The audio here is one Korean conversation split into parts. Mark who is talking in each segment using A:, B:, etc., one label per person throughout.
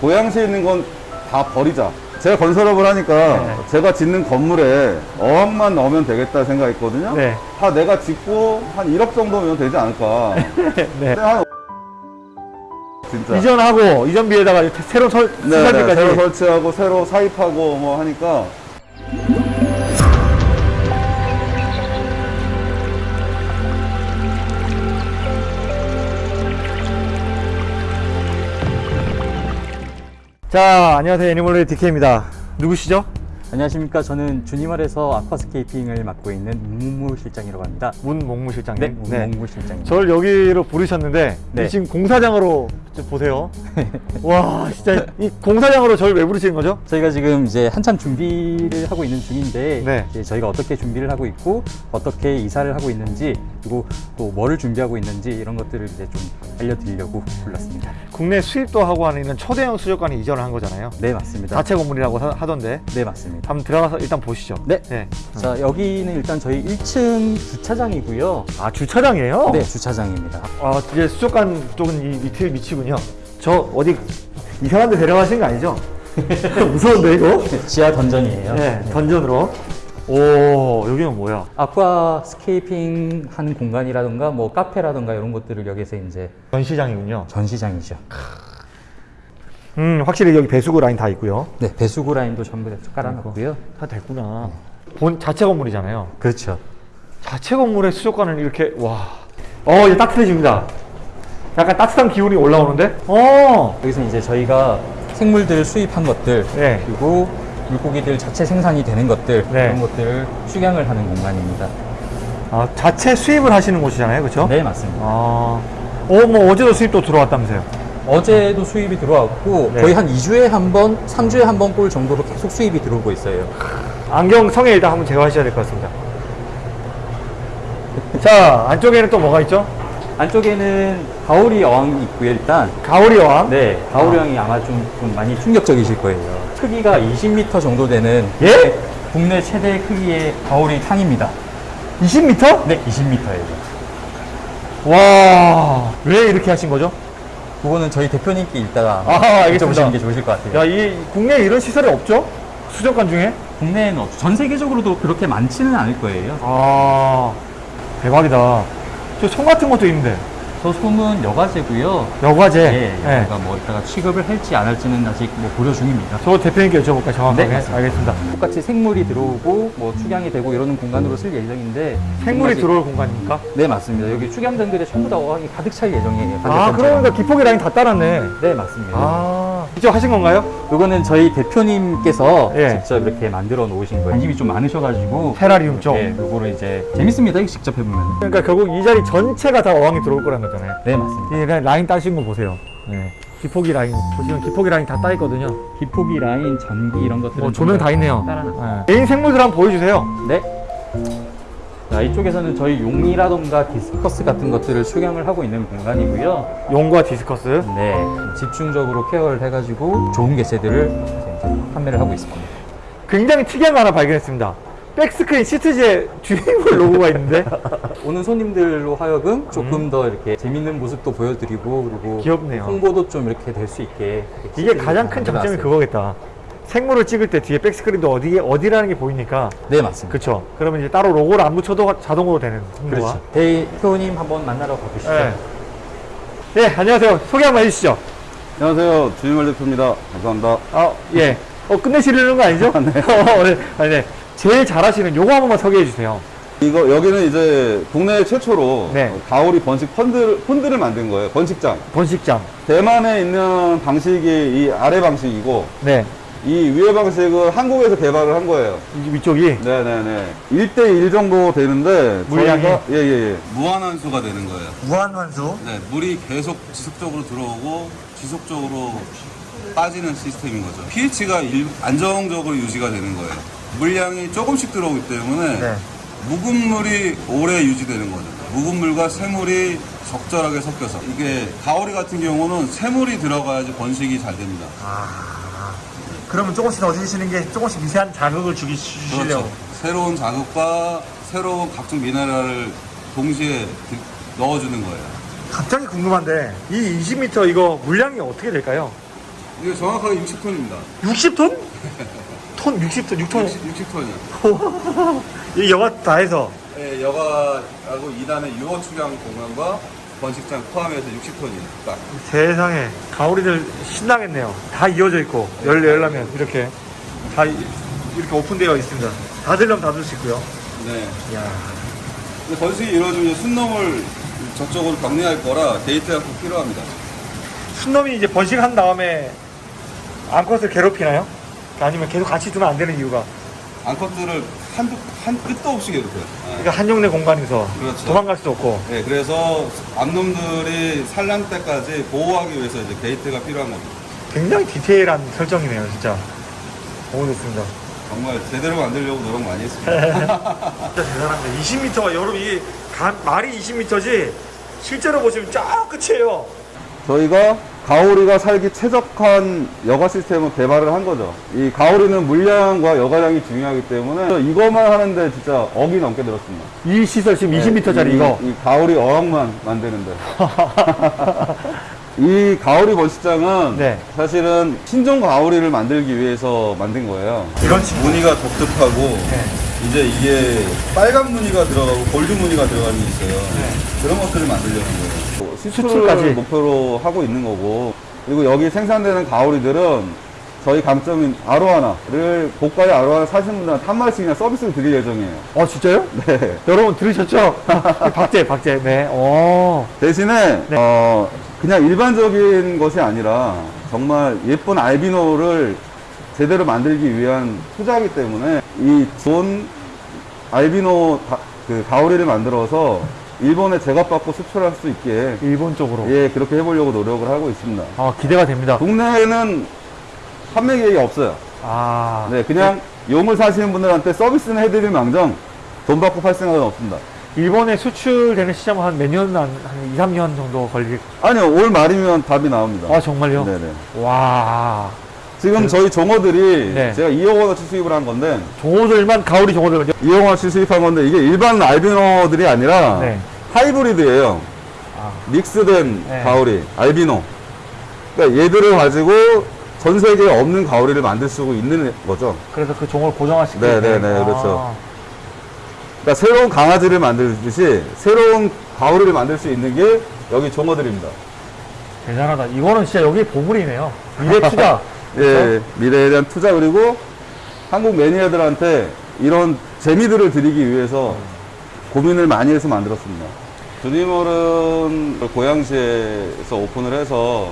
A: 고양시에 있는 건 다 버리자. 제가 건설업을 하니까
B: 네.
A: 제가 짓는 건물에 어항만 넣으면 되겠다 생각했거든요.
B: 네.
A: 다 내가 짓고 한 1억 정도면 되지 않을까.
B: 네.
A: 한 진짜.
B: 이전하고 이전비에다가 새로 설,
A: 네, 네. 새로 설치하고 새로 사입하고 뭐 하니까
B: 자, 안녕하세요. 애니멀레이 DK입니다. 누구시죠?
C: 안녕하십니까. 저는 주니멀에서 아쿠아스케이핑을 맡고 있는 문무 실장이라고 합니다.
B: 문목무 실장님.
C: 네, 문무 실장입니다.
B: 저를 여기로 부르셨는데
C: 네.
B: 지금 공사장으로 좀 보세요. 와, 진짜 이 공사장으로 저를 왜 부르시는 거죠?
C: 저희가 지금 이제 한참 준비를 하고 있는 중인데
B: 네.
C: 저희가 어떻게 준비를 하고 있고 어떻게 이사를 하고 있는지 그리고 또 뭐를 준비하고 있는지 이런 것들을 이제 좀 알려드리려고 불렀습니다.
B: 국내 수입도 하고 하는 초대형 수족관에 이전을 한 거잖아요.
C: 네, 맞습니다.
B: 자체 건물이라고 하- 하던데
C: 네, 맞습니다.
B: 한번 들어가서 일단 보시죠.
C: 네.
B: 네.
C: 자, 여기는 일단 저희 1층 주차장이고요.
B: 아 주차장이에요?
C: 네, 주차장입니다.
B: 아 이제 수족관 쪽은 이 밑에 위치군요. 저 어디 이상한 데 데려가신 거 아니죠? 무서운데 이거?
C: 지하 던전이에요.
B: 네, 던전으로. 오 여기는 뭐야?
C: 아쿠아 스케이핑 하는 공간이라던가 뭐 카페라던가 이런 것들을 여기서 이제
B: 전시장이군요.
C: 전시장이죠.
B: 음 확실히 여기 배수구 라인 다 있고요.
C: 네, 배수구 라인도 전부 다 깔아놨고요.
B: 다 됐구나. 본 자체 건물이잖아요.
C: 그렇죠.
B: 자체 건물에 수족관을 이렇게 와. 어 이제 따뜻해집니다. 약간 따뜻한 기운이 올라오는데? 어.
C: 여기서 이제 저희가 생물들 수입한 것들
B: 네.
C: 그리고 물고기들 자체 생산이 되는 것들
B: 네.
C: 이런 것들을 축양을 하는 공간입니다.
B: 아 자체 수입을 하시는 곳이잖아요, 그렇죠?
C: 네, 맞습니다.
B: 아. 어 뭐 어제도 수입도 들어왔다면서요?
C: 어제도 수입이 들어왔고
B: 네.
C: 거의 한 2주에 한 번, 3주에 한 번 꼴 정도로 계속 수입이 들어오고 있어요.
B: 안경 성에 일단 한번 제거하셔야 될 것 같습니다. 자, 안쪽에는 또 뭐가 있죠?
C: 안쪽에는 가오리 어항이 있고요, 일단.
B: 가오리 어항.
C: 네, 가오리 어항이 아마 좀, 좀 많이 충격적이실 거예요. 크기가 20m 정도 되는
B: 예?
C: 국내 최대 크기의 가오리 탕입니다.
B: 20m?
C: 네, 20m예요.
B: 와, 왜 이렇게 하신 거죠?
C: 그거는 저희 대표님께 이따가
B: 아.
C: 여쭤보시는 게 좋으실 것 같아요.
B: 야, 이 국내에 이런 시설이 없죠? 수족관 중에?
C: 국내에는 없죠. 전 세계적으로도 그렇게 많지는 않을 거예요.
B: 아, 대박이다. 저송 같은 것도 있는데.
C: 저 솜은 여과제고요.
B: 여과제.
C: 예,
B: 예.
C: 저희가 뭐 이따가 취급을 할지 안 할지는 아직 뭐 고려 중입니다.
B: 저 대표님께 여쭤볼까요? 정확하게.
C: 네, 맞습니다.
B: 알겠습니다.
C: 똑같이 생물이 들어오고 뭐 축양이 되고 이러는 공간으로 쓸 예정인데
B: 생물이
C: 지금까지-
B: 들어올 공간입니까?
C: 네 맞습니다. 여기 축양장들에 전부 다 어항이 가득 찰 예정이에요.
B: 아,
C: 반대편처럼.
B: 그러니까 기포기 라인 다 따랐네.
C: 네 맞습니다.
B: 아, 직접 하신 건가요?
C: 이거는 저희 대표님께서
B: 예.
C: 직접 이렇게 만들어 놓으신 거예요. 관심이 좀 많으셔가지고
B: 테라리움 쪽.
C: 네, 요거를 이제 재밌습니다. 이거 직접 해보면.
B: 그러니까 결국 이 자리 전체가 다 어항이 들어올 거라는 거잖아요.
C: 네 맞습니다.
B: 이 라인- 따신 거 보세요. 네. 기포기 라인 보시면 기포기 라인 다 따 있거든요.
C: 기포기 라인, 전기 이런 것들은
B: 뭐 조명 다 있네요. 네. 개인 생물들 한번 보여주세요.
C: 네. 자 이쪽에서는 저희 용이라던가 디스커스 같은 것들을 축양을 하고 있는 공간이고요.
B: 용과 디스커스.
C: 네, 집중적으로 care를 해가지고 좋은 개체들을 판매를 하고 있습니다.
B: 굉장히 특이한 거 하나 발견했습니다. back screen 시트지에 주인물 로고가 있는데
C: 오는 손님들로 하여금 조금 더 이렇게 재밌는 모습도 보여드리고 그리고
B: 귀엽네요.
C: 홍보도 좀 이렇게 될 수 있게 이게
B: 가장 큰 장점이. 그거겠다. 생물을 찍을 때 뒤에 back screen도 어디에 어디라는 게 보이니까
C: 네 맞습니다.
B: 그쵸 그러면 이제 따로 로고를 안 붙여도 자동으로 되는 홍보가.
C: 그렇죠. 대표님 한번 만나러 가보시죠.
B: 네. 네 안녕하세요. 소개 한번 해주시죠.
A: 안녕하세요 주인말 대표입니다 감사합니다
B: 아 예. 어 끝내시려는 거 아니죠? 네. 어, 네. 아니, 네. 제일 잘하시는 요거 한 번만 소개해 주세요.
A: 이거 여기는 이제 국내 최초로
B: 네.
A: 가오리 번식 펀드, 펀드를 만든 거예요 번식장
B: 번식장.
A: 대만에 있는 방식이 이 아래 방식이고
B: 네.
A: 이 위에 방식은 한국에서 개발을 한 거예요
B: 이- 위쪽이
A: 네네네 1대1 정도 되는데
B: 물량이?
A: 예예 예 무한환수가 되는 거예요
B: 무한환수.
A: 네, 물이 계속 지속적으로 들어오고 지속적으로 빠지는 시스템인 거죠. pH가 일- 안정적으로 유지가 되는 거예요. 물량이 조금씩 들어오기 때문에
B: 네.
A: 묵은 물이 오래 유지되는 거죠. 묵은 물과 새물이 적절하게 섞여서 이게 가오리 같은 경우는 새물이 들어가야지 번식이 잘 됩니다.
B: 그러면 조금씩 넣어주시는 게 조금씩 미세한 자극을 주기 주시려고.
A: 그렇죠. 새로운 자극과 새로운 각종 미네랄을 동시에 드- 넣어주는 거예요.
B: 갑자기 궁금한데 이 20m 이거 물량이 어떻게 될까요?
A: 이거 정확하게 60톤입니다.
B: 60톤? 톤 60톤, 6톤.
A: 60 톤이요.
B: 이 여가 다 해서
A: 네, 여가하고 2단의 유어 출양 공간과 번식장 포함해서 60톤이에요. 딱.
B: 세상에 가오리들 신나겠네요. 다 이어져 있고 열 열라면 이렇게 다 이- 이렇게 오픈되어 있습니다. 다 들려면 다 들 수 있고요.
A: 네.
B: 이야.
A: 근데 번식이 이루어지면 숫놈을 저쪽으로 격리할 거라 게이트가 꼭 필요합니다.
B: 숫놈이 이제 번식한 다음에 암컷을 괴롭히나요? 아니면 계속 같이 두면 안 되는 이유가
A: 암컷들을 한두, 한 끝도 없이 괴롭혀요. 네.
B: 그러니까 한 어항 내 공간에서
A: 그렇죠.
B: 도망갈 수 없고
A: 네, 그래서 암놈들이 산란 때까지 보호하기 위해서 이제 게이트가 필요한 겁니다.
B: 굉장히 디테일한 설정이네요, 진짜. 너무 좋습니다.
A: 정말 제대로 만들려고 노력 많이 했습니다.
B: 진짜 대단합니다. 20m가 여러분 이게 가- 말이 20m지 실제로 보시면 쫙 끝이에요.
A: 저희가 가오리가 살기 최적한 여가 시스템을 개발을 한 거죠. 이 가오리는 물량과 여가량이 중요하기 때문에 이것만 하는데 진짜 억이 넘게 들었습니다.
B: 이 시설 지금 20m짜리
A: 이,
B: 이거.
A: 이 가오리 어항만 만드는데. 이 가오리 번식장은
B: 네.
A: 사실은 신종 가오리를 만들기 위해서 만든 거예요.
B: 이런 친구.
A: 무늬가 독특하고
B: 네.
A: 이제 이게 빨간 무늬가 들어가고 골드 무늬가 들어가는 게 있어요.
B: 네.
A: 그런 것들을 만들려는 거예요. 뭐
B: 수출까지.
A: 목표로 하고 있는 거고 그리고 여기 생산되는 가오리들은 저희 강점인 아로하나를 고가의 아로하나 사시는 분들한테 한 마리씩 그냥 서비스를 드릴 예정이에요.
B: 어, 진짜요?
A: 네.
B: 여러분 들으셨죠? 박제, 박제. 네. 오.
A: 대신에
B: 네.
A: 어, 그냥 일반적인 것이 아니라 정말 예쁜 알비노를 제대로 만들기 위한 투자이기 때문에 이 좋은 알비노 가, 그 가오리를 만들어서 일본에 제값 받고 수출할 수 있게
B: 일본 쪽으로.
A: 예 그렇게 해보려고 노력을 하고 있습니다.
B: 아, 기대가 됩니다.
A: 국내에는 판매 계획이 없어요.
B: 아.
A: 네 그냥 용을 사시는 분들한테 서비스는 해드릴 망정 돈 받고 팔 생각은 없습니다.
B: 일본에 수출되는 시점은 한 몇 년, 한, 한 2, 3년 정도 걸릴.
A: 아니요 올 말이면 답이 나옵니다.
B: 아, 정말요?
A: 네네.
B: 와.
A: 지금 저희 종어들이
B: 네.
A: 제가 2억 원어치 수입을 한 건데
B: 종호들만, 가오리 종호들만요?
A: 2억 원어치 수입한 건데 이게 일반 알비노들이 아니라
B: 네.
A: 하이브리드예요.
B: 아.
A: 믹스된
B: 네.
A: 가오리, 알비노. 그러니까 얘들을 가지고 전 세계에 없는 가오리를 만들 수 있는 거죠.
B: 그래서 그 종을 고정화시키고.
A: 네, 네, 네, 그렇죠. 그러니까 새로운 강아지를 만들듯이 새로운 가오리를 만들 수 있는 게 여기 종어들입니다.
B: 대단하다. 이거는 진짜 여기 보물이네요. 미래 투자.
A: 예, 미래에 대한 투자 그리고 한국 매니아들한테 이런 재미들을 드리기 위해서 고민을 많이 해서 만들었습니다. 주니멀은 고양시에서 오픈을 해서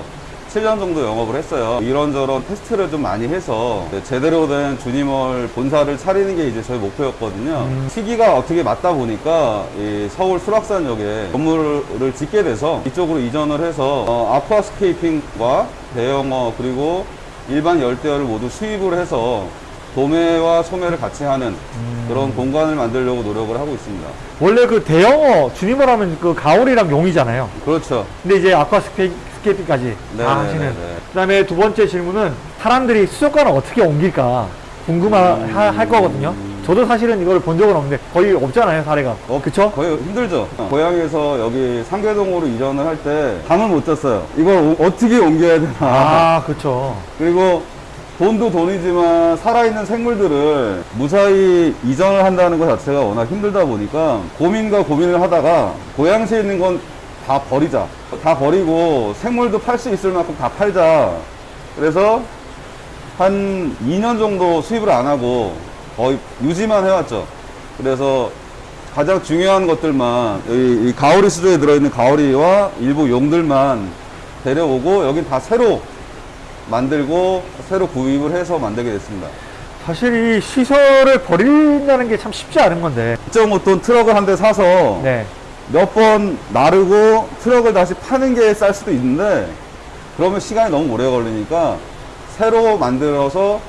A: 7년 정도 영업을 했어요. 이런저런 테스트를 좀 많이 해서 제대로 된 주니멀 본사를 차리는 게 이제 저희 목표였거든요. 시기가 어떻게 맞다 보니까 이 서울 수락산역에 건물을 짓게 돼서 이쪽으로 이전을 해서 어, 아쿠아스케이핑과 대형어 그리고 일반 열대어를 모두 수입을 해서 도매와 소매를 같이 하는 그런 공간을 만들려고 노력을 하고 있습니다.
B: 원래 그 대형어, 주님을 하면 그 가오리랑 용이잖아요.
A: 그렇죠.
B: 근데 이제 아쿠아 스케이핑까지
A: 네,
B: 다
A: 네,
B: 하시는.
A: 네, 네.
B: 그 다음에 두 번째 질문은 사람들이 수족관을 어떻게 옮길까 궁금할 거거든요. 저도 사실은 이걸 본 적은 없는데 거의 없잖아요, 사례가.
A: 어,
B: 그쵸?
A: 거의 힘들죠. 고향에서 여기 상계동으로 이전을 할 때 잠을 못 잤어요. 이걸 오- 어떻게 옮겨야 되나.
B: 아, 그쵸.
A: 그리고 돈도 돈이지만 살아있는 생물들을 무사히 이전을 한다는 것 자체가 워낙 힘들다 보니까 고민과 고민을 하다가 고양시에 있는 건 다 버리자. 다 버리고 생물도 팔 수 있을 만큼 다 팔자. 그래서 한 2년 정도 수입을 안 하고 거의 유지만 해왔죠. 그래서 가장 중요한 것들만 여기 이 가오리 수조에 들어있는 가오리와 일부 용들만 데려오고 여긴 다 새로 만들고 새로 구입을 해서 만들게 됐습니다.
B: 사실 이 시설을 버린다는 게 참 쉽지 않은 건데.
A: 2.5톤 트럭을 한 대 사서
B: 네.
A: 몇번 나르고 트럭을 다시 파는 게 쌀 수도 있는데 그러면 시간이 너무 오래 걸리니까 새로 만들어서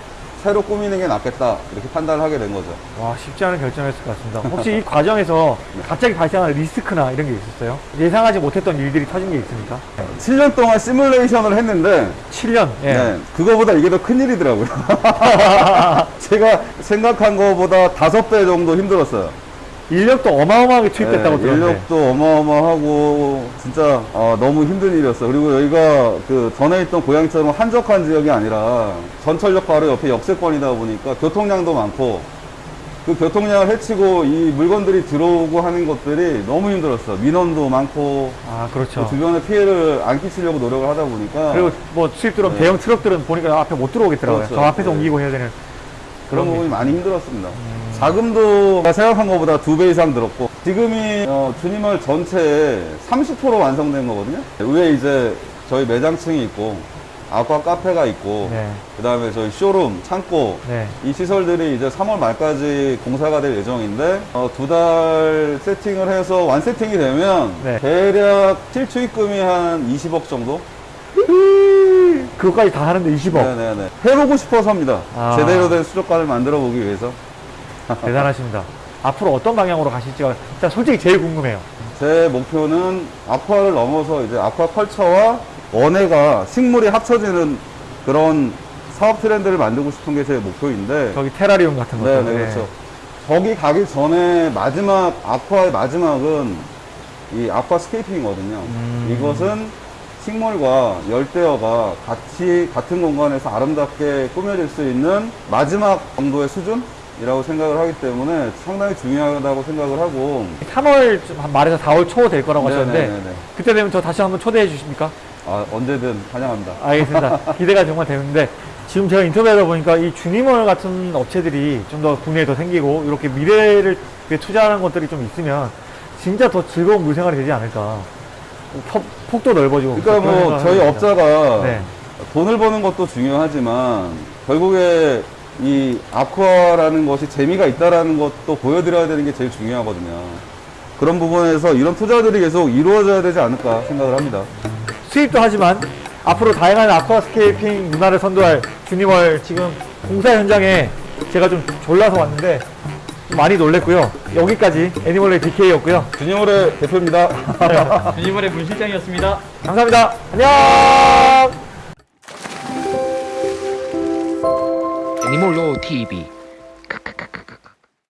A: 새로 꾸미는 게 낫겠다 이렇게 판단을 하게 된 거죠.
B: 와, 쉽지 않은 결정이었을 것 같습니다. 혹시 이 과정에서 갑자기 발생한 리스크나 이런 게 있었어요? 예상하지 못했던 일들이 터진 게 있습니까?
A: 7년 동안 시뮬레이션을 했는데
B: 7년. 예.
A: 네, 그거보다 이게 더 큰일이더라고요. 제가 생각한 거보다 다섯 배 정도 힘들었어요.
B: 인력도 어마어마하게 투입됐다고
A: 네,
B: 들었는데.
A: 인력도 어마어마하고 진짜 어, 너무 힘든 일이었어요. 그리고 여기가 그 전에 있던 고향처럼 한적한 지역이 아니라 전철역 바로 옆에 역세권이다 보니까 교통량도 많고 그 교통량을 해치고 이 물건들이 들어오고 하는 것들이 너무 힘들었어요. 민원도 많고
B: 아, 그렇죠.
A: 그 주변에 피해를 안 끼치려고 노력을 하다 보니까
B: 그리고 뭐 수입 들어온
A: 네.
B: 대형 트럭들은 보니까 앞에 못 들어오겠더라고요.
A: 그렇죠.
B: 저 앞에서
A: 네.
B: 옮기고 해야 되는.
A: 그런
B: 그런
A: 부분이 많이 힘들었습니다. 자금도 제가 생각한 것보다 두 배 이상 들었고 지금이 어, 주니멀 전체에 30% 완성된 거거든요. 위에 이제 저희 매장층이 있고 아쿠아 카페가 있고
B: 네.
A: 그 다음에 저희 쇼룸, 창고
B: 네.
A: 이 시설들이 이제 3월 말까지 공사가 될 예정인데 두달 세팅을 해서 완 세팅이 되면
B: 네.
A: 대략 실추입금이 한 20억 정도?
B: 그것까지 다 하는데 20억.
A: 네네네. 해보고 싶어서 합니다.
B: 아.
A: 제대로 된 수족관을 만들어 보기 위해서.
B: 대단하십니다. 앞으로 어떤 방향으로 가실지가 일단 솔직히 제일 궁금해요.
A: 제 목표는 아쿠아를 넘어서 이제 아쿠아 컬처와 원해가 식물이 합쳐지는 그런 사업 트렌드를 만들고 싶은 게 제 목표인데.
B: 저기 테라리움 같은 것도.
A: 네, 네, 그렇죠. 거기 가기 전에 마지막 아쿠아의 마지막은 이 아쿠아 스케이핑이거든요.
B: 음.
A: 이것은 식물과 열대어가 같이 같은 공간에서 아름답게 꾸며질 수 있는 마지막 정도의 수준 이라고 생각을 하기 때문에 상당히 중요하다고 생각을 하고
B: 3월 좀 말해서 4월 초 될 거라고
A: 네,
B: 하셨는데
A: 네, 네, 네.
B: 그때 되면 저 다시 한번 초대해 주십니까?
A: 아, 언제든 환영합니다.
B: 알겠습니다. 기대가 정말 되는데 지금 제가 인터뷰하다 보니까 이 주니멀 같은 업체들이 좀 더 국내에 더 생기고 이렇게 미래를 위해 투자하는 것들이 좀 있으면 진짜 더 즐거운 물생활이 되지 않을까. 폭, 폭도 넓어지고.
A: 그러니까 뭐 저희. 업자가
B: 네.
A: 돈을 버는 것도 중요하지만 결국에 이 아쿠아라는 것이 재미가 있다라는 것도 보여드려야 되는 게 제일 중요하거든요. 그런 부분에서 이런 투자들이 계속 이루어져야 되지 않을까 생각을 합니다.
B: 수입도 하지만 앞으로 다양한 아쿠아스케이핑 문화를 선도할 주니멀 지금 공사 현장에 제가 좀 졸라서 왔는데 좀 많이 놀랬고요. 여기까지 애니멀의 DK였고요.
A: 주니멀의 대표입니다.
C: 유니멀의 문 실장이었습니다.
B: 감사합니다. 안녕!
D: 애니몰로 TV